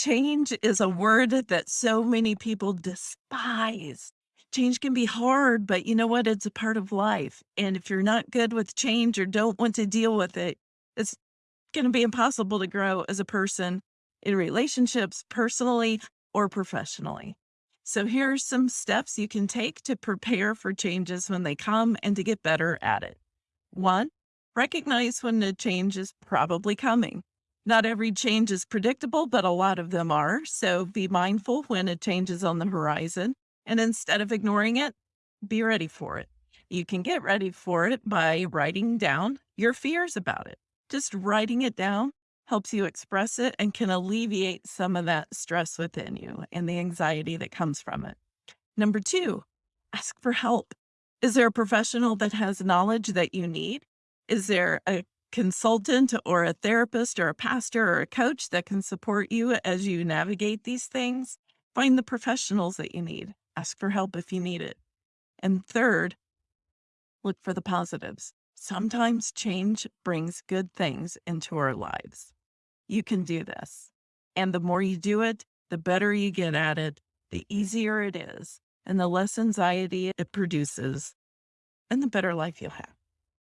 change is a word that so many people despise. Change can be hard, but you know what? It's a part of life. And if you're not good with change or don't want to deal with it, it's going to be impossible to grow as a person in relationships, personally or professionally. So, here are some steps you can take to prepare for changes when they come and to get better at it. One, recognize when the change is probably coming. Not every change is predictable, but a lot of them are. So, be mindful when a change is on the horizon. And instead of ignoring it, be ready for it. You can get ready for it by writing down your fears about it. Just writing it down helps you express it and can alleviate some of that stress within you and the anxiety that comes from it. Number two, ask for help. Is there a professional that has knowledge that you need? Is there a consultant or a therapist or a pastor or a coach that can support you as you navigate these things? Find the professionals that you need. Ask for help if you need it. And third, look for the positives. Sometimes change brings good things into our lives. You can do this. And the more you do it, the better you get at it, the easier it is, and the less anxiety it produces, and the better life you'll have.